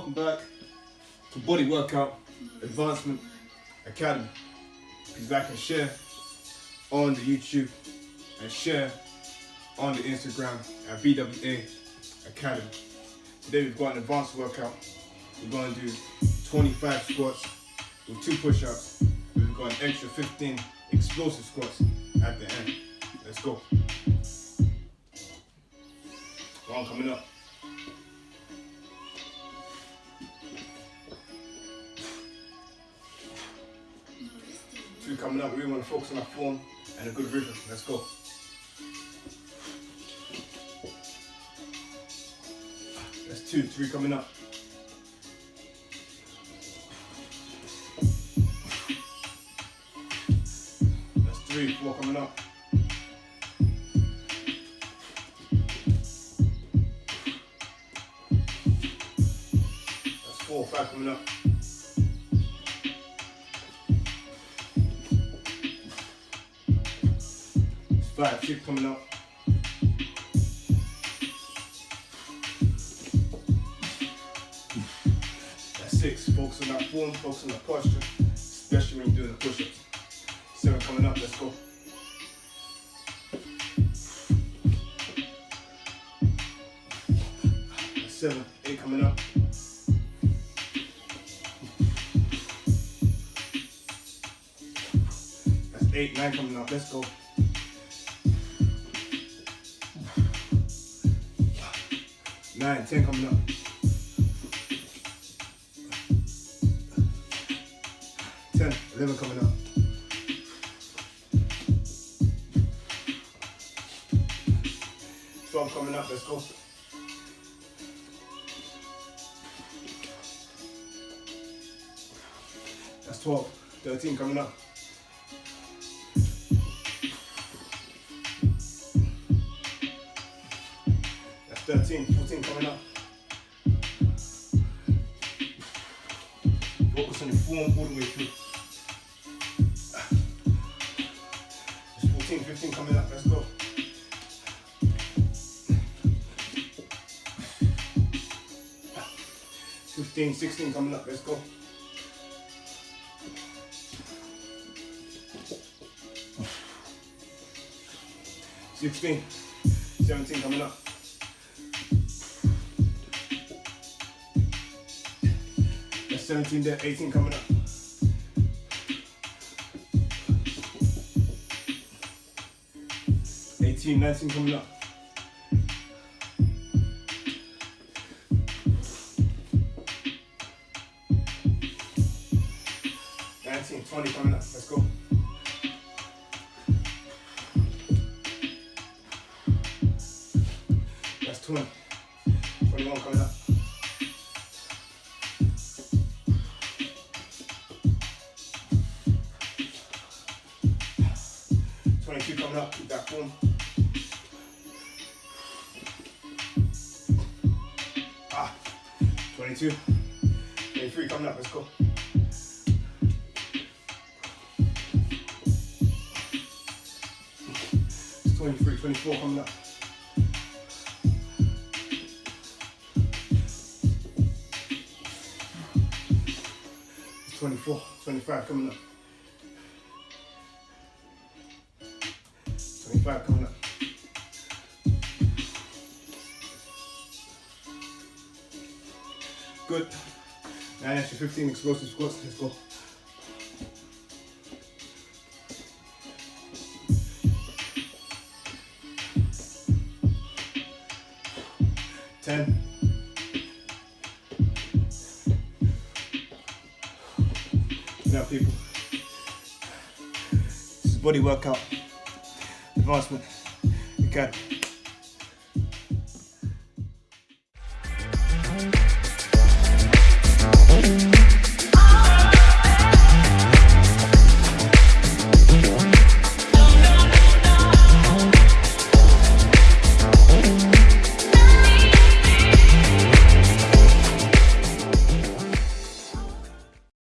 to Body Workout Advancement Academy. Please like and share on the YouTube and share on the Instagram at BWA Academy. Today we've got an advanced workout. We're going to do 25 squats with two push-ups. We've got an extra 15 explosive squats at the end. Let's go. One coming up. Coming up. We really want to focus on our form and a good rhythm. Let's go. That's two. Three coming up. That's three. Four coming up. That's four. Five coming up. Five, six coming up. That's six. Focus on that form, focus on the posture, especially when you're doing the push-ups. Seven coming up, let's go. Seven, eight coming up. That's eight, nine coming up, let's go. Nine, ten coming up. Ten, eleven coming up. Twelve coming up, let's go. That's twelve. Thirteen coming up. 13, 14 coming up. Focus on your form all the way through. It's 14, 15 coming up, let's go. Fifteen, sixteen coming up, let's go. Sixteen, seventeen coming up. 17 there, 18 coming up. Eighteen, nineteen coming up. Nineteen, twenty coming up. Let's go. That's twenty. Twenty-one coming up. That form. Ah, 22. 23 coming up. Let's go. It's 23, 24 coming up. It's 24, 25 coming up. 25 coming up. Good. Nine extra 15 explosive squats. Let's go. Ten. Now, people. This is body workout advancement academy.